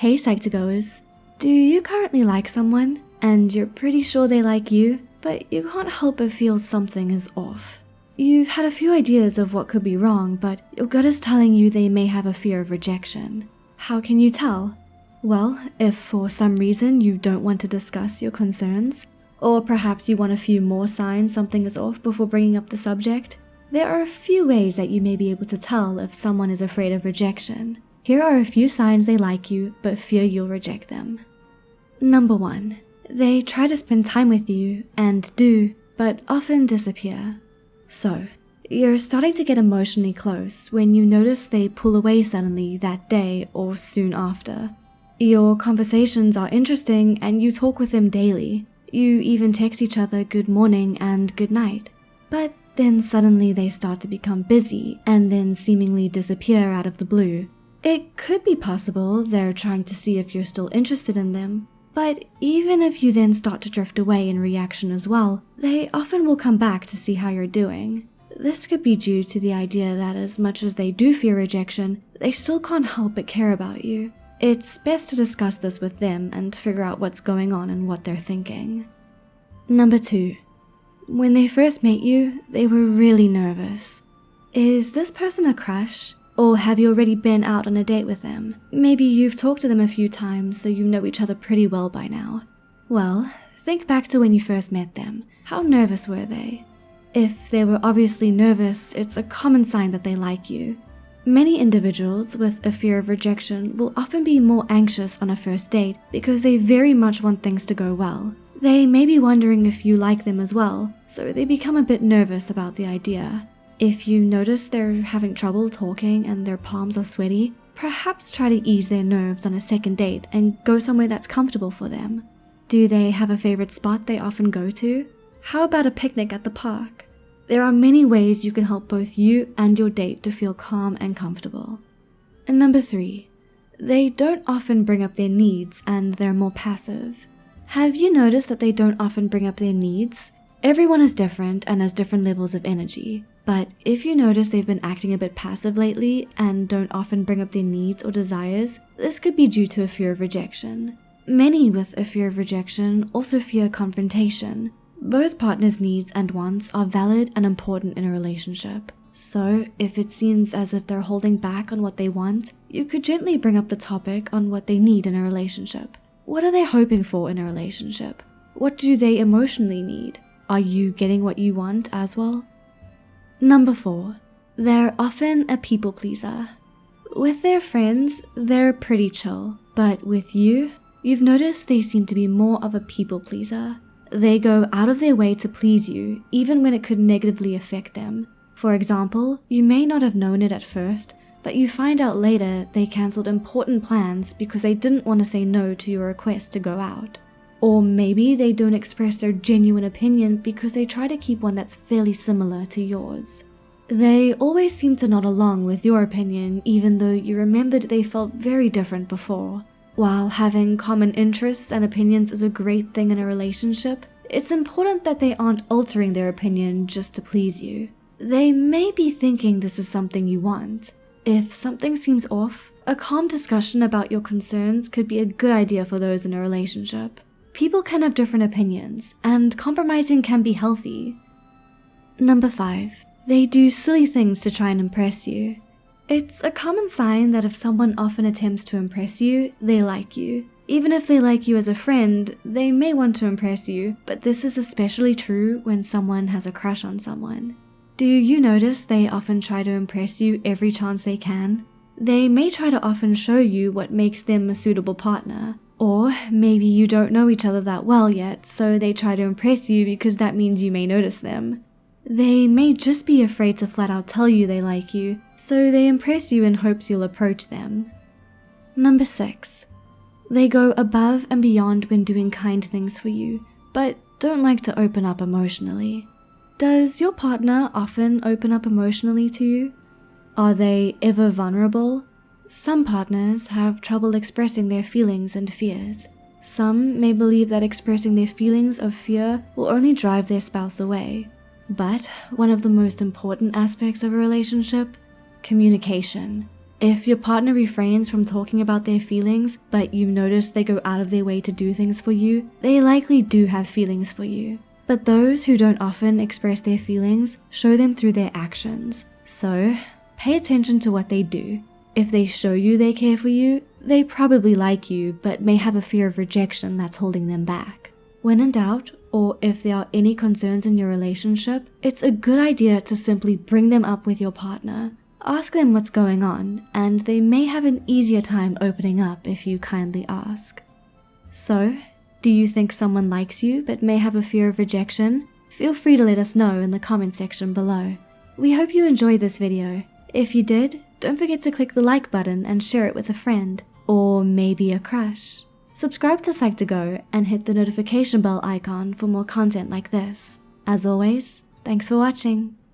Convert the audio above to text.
Hey Psych2Goers. Do you currently like someone and you're pretty sure they like you, but you can't help but feel something is off? You've had a few ideas of what could be wrong, but your gut is telling you they may have a fear of rejection. How can you tell? Well, if for some reason you don't want to discuss your concerns, or perhaps you want a few more signs something is off before bringing up the subject, there are a few ways that you may be able to tell if someone is afraid of rejection. Here are a few signs they like you but fear you'll reject them. Number 1. They try to spend time with you and do, but often disappear. So, you're starting to get emotionally close when you notice they pull away suddenly that day or soon after. Your conversations are interesting and you talk with them daily. You even text each other good morning and good night. But then suddenly they start to become busy and then seemingly disappear out of the blue. It could be possible they're trying to see if you're still interested in them, but even if you then start to drift away in reaction as well, they often will come back to see how you're doing. This could be due to the idea that as much as they do fear rejection, they still can't help but care about you. It's best to discuss this with them and figure out what's going on and what they're thinking. Number 2. When they first met you, they were really nervous. Is this person a crush? Or have you already been out on a date with them? Maybe you've talked to them a few times so you know each other pretty well by now. Well, think back to when you first met them. How nervous were they? If they were obviously nervous, it's a common sign that they like you. Many individuals with a fear of rejection will often be more anxious on a first date because they very much want things to go well. They may be wondering if you like them as well, so they become a bit nervous about the idea. If you notice they're having trouble talking and their palms are sweaty, perhaps try to ease their nerves on a second date and go somewhere that's comfortable for them. Do they have a favorite spot they often go to? How about a picnic at the park? There are many ways you can help both you and your date to feel calm and comfortable. And number three, they don't often bring up their needs and they're more passive. Have you noticed that they don't often bring up their needs? Everyone is different and has different levels of energy. But if you notice they've been acting a bit passive lately and don't often bring up their needs or desires, this could be due to a fear of rejection. Many with a fear of rejection also fear confrontation. Both partners' needs and wants are valid and important in a relationship. So, if it seems as if they're holding back on what they want, you could gently bring up the topic on what they need in a relationship. What are they hoping for in a relationship? What do they emotionally need? Are you getting what you want as well? Number 4. They're often a people pleaser. With their friends, they're pretty chill, but with you, you've noticed they seem to be more of a people pleaser. They go out of their way to please you, even when it could negatively affect them. For example, you may not have known it at first, but you find out later they cancelled important plans because they didn't want to say no to your request to go out. Or maybe they don't express their genuine opinion because they try to keep one that's fairly similar to yours. They always seem to nod along with your opinion even though you remembered they felt very different before. While having common interests and opinions is a great thing in a relationship, it's important that they aren't altering their opinion just to please you. They may be thinking this is something you want. If something seems off, a calm discussion about your concerns could be a good idea for those in a relationship. People can have different opinions, and compromising can be healthy. Number 5. They do silly things to try and impress you. It's a common sign that if someone often attempts to impress you, they like you. Even if they like you as a friend, they may want to impress you, but this is especially true when someone has a crush on someone. Do you notice they often try to impress you every chance they can? They may try to often show you what makes them a suitable partner, or maybe you don't know each other that well yet, so they try to impress you because that means you may notice them. They may just be afraid to flat out tell you they like you, so they impress you in hopes you'll approach them. Number 6. They go above and beyond when doing kind things for you, but don't like to open up emotionally. Does your partner often open up emotionally to you? Are they ever vulnerable? Some partners have trouble expressing their feelings and fears. Some may believe that expressing their feelings of fear will only drive their spouse away. But one of the most important aspects of a relationship, communication. If your partner refrains from talking about their feelings, but you notice they go out of their way to do things for you, they likely do have feelings for you. But those who don't often express their feelings show them through their actions. So, pay attention to what they do. If they show you they care for you, they probably like you but may have a fear of rejection that's holding them back. When in doubt, or if there are any concerns in your relationship, it's a good idea to simply bring them up with your partner. Ask them what's going on, and they may have an easier time opening up if you kindly ask. So, do you think someone likes you but may have a fear of rejection? Feel free to let us know in the comment section below. We hope you enjoyed this video. If you did, don't forget to click the like button and share it with a friend, or maybe a crush. Subscribe to Psych2Go and hit the notification bell icon for more content like this. As always, thanks for watching.